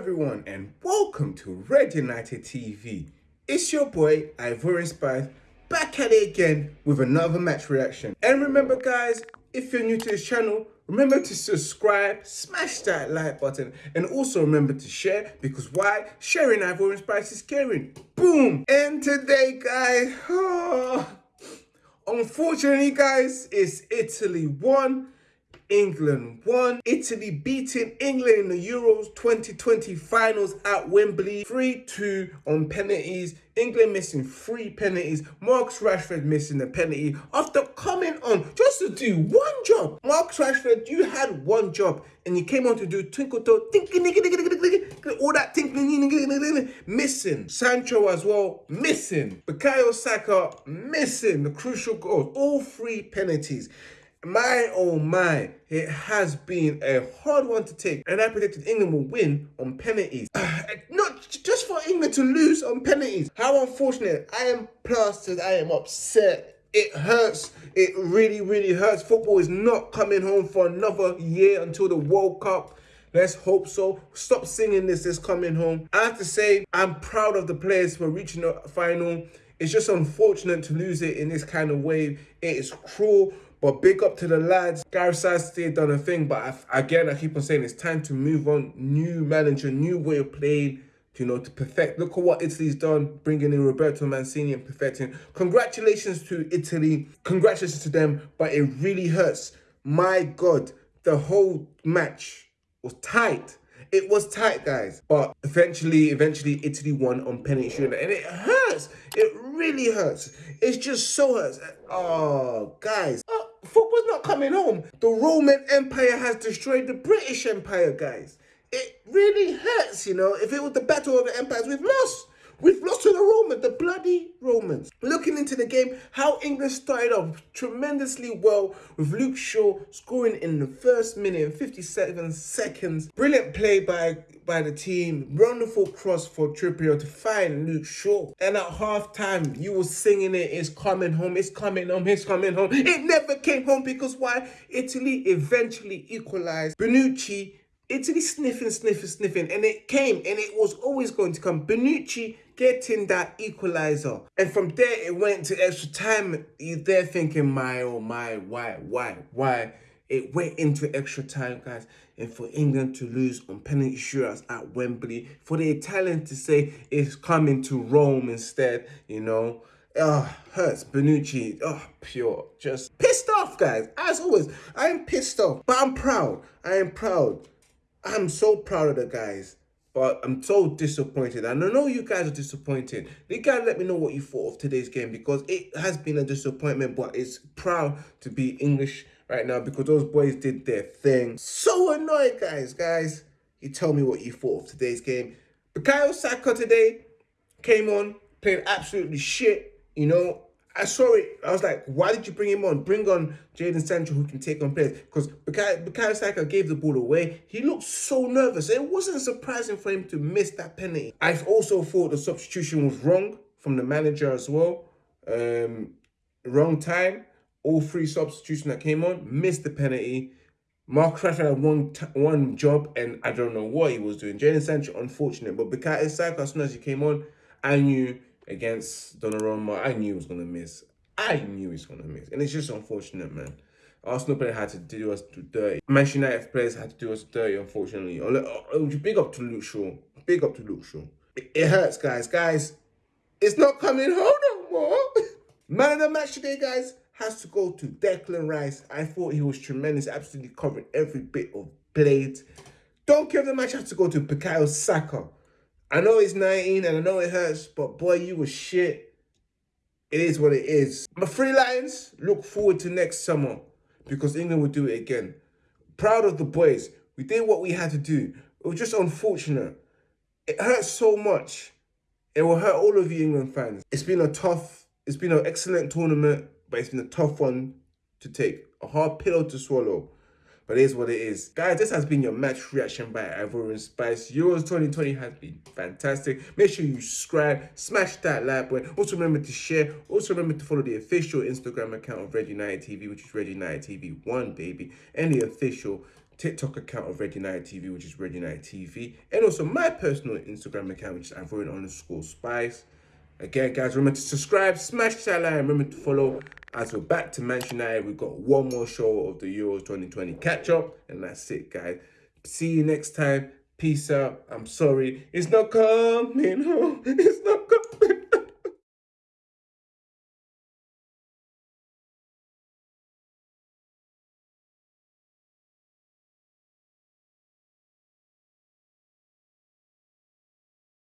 everyone and welcome to Red United TV. It's your boy Ivorian Spice back at it again with another match reaction. And remember guys, if you're new to this channel, remember to subscribe, smash that like button and also remember to share because why? Sharing Ivorian Spice is caring. Boom! And today guys, oh, unfortunately guys, it's Italy 1 England won. Italy beating England in the Euros 2020 finals at Wembley 3-2 on penalties. England missing three penalties. Marcus Rashford missing the penalty after coming on just to do one job. Marcus Rashford, you had one job and you came on to do twinkle toe, all that tinkling, missing. Sancho as well, missing. Bukayo Saka, missing the crucial goals. All three penalties my oh my, it has been a hard one to take. And I predicted England will win on penalties. Uh, not just for England to lose on penalties. How unfortunate. I am plastered. I am upset. It hurts. It really, really hurts. Football is not coming home for another year until the World Cup. Let's hope so. Stop singing this is coming home. I have to say, I'm proud of the players for reaching the final. It's just unfortunate to lose it in this kind of way. It is cruel. But big up to the lads. Gareth Southgate done a thing, but I, again, I keep on saying it's time to move on. New manager, new way of playing, you know, to perfect. Look at what Italy's done, bringing in Roberto Mancini and perfecting. Congratulations to Italy. Congratulations to them, but it really hurts. My God, the whole match was tight. It was tight, guys. But eventually, eventually, Italy won on penalty shootout. And it hurts. It really hurts. It's just so hurts. Oh, guys. Oh, football's not coming home. The Roman Empire has destroyed the British Empire, guys. It really hurts, you know. If it was the battle of the empires, we've lost. We've lost to the Romans, the bloody Romans. Looking into the game, how England started off tremendously well with Luke Shaw scoring in the first minute and 57 seconds. Brilliant play by, by the team. Wonderful cross for Trippier to find Luke Shaw. And at half time, you were singing it, it's coming home, it's coming home, it's coming home. It never came home because why? Italy eventually equalized. Bonucci Italy sniffing, sniffing, sniffing, and it came, and it was always going to come. Bonucci getting that equalizer. And from there, it went to extra time. You're there thinking, my, oh my, why, why, why? It went into extra time, guys. And for England to lose on penalty shootouts at Wembley, for the Italians to say it's coming to Rome instead, you know. Oh, hurts. Bonucci. oh, pure. Just pissed off, guys. As always, I am pissed off. But I'm proud. I am proud. I'm so proud of the guys. But I'm so disappointed. And I know you guys are disappointed. You guys let me know what you thought of today's game because it has been a disappointment, but it's proud to be English right now because those boys did their thing. So annoyed, guys. Guys, you tell me what you thought of today's game. Bukayo Saka today came on, played absolutely shit. You know, I saw it. I was like, why did you bring him on? Bring on Jadon Sancho who can take on players. Because Bukayo Saka gave the ball away. He looked so nervous. It wasn't surprising for him to miss that penalty. I also thought the substitution was wrong from the manager as well. Um, wrong time. All three substitutions that came on missed the penalty. Mark Rashford had one one job and I don't know what he was doing. Jadon Sancho, unfortunate. But Bukayo Saka, as soon as he came on, I knew against Donnarumma, I knew he was going to miss. I knew he was going to miss. And it's just unfortunate, man. Arsenal players had to do us dirty. Manchester United players had to do us dirty, unfortunately. Oh, oh, oh, big up to Luke Shaw. Big up to Luke Shaw. It, hurts, guys. Guys, it's not coming home no more. Man of the match today, guys, has to go to Declan Rice. I thought he was tremendous, absolutely covering every bit of blades. Don't care if the match has to go to Bukayo Saka. I know it's 19 and I know it hurts, but boy, you were shit. It is what it is. My three Lions, look forward to next summer because England will do it again. Proud of the boys. We did what we had to do. It was just unfortunate. It hurts so much. It will hurt all of you England fans. It's been a tough, it's been an excellent tournament, but it's been a tough one to take. A hard pillow to swallow. But it is what it is. Guys, this has been your match reaction by Ivorian Spice. Euros 2020 has been fantastic. Make sure you subscribe, smash that like button. Also remember to share. Also remember to follow the official Instagram account of Red United TV, which is Red United TV 1, baby. And the official TikTok account of Red United TV, which is Red United TV, and also my personal Instagram account, which is Ivorian underscore Spice. Again, guys, remember to subscribe, smash that like, remember to follow. As we're back to Manchester United, we've got one more show of the Euros 2020 catch up, and that's it, guys. See you next time. Peace out. I'm sorry. It's not coming home. It's not coming.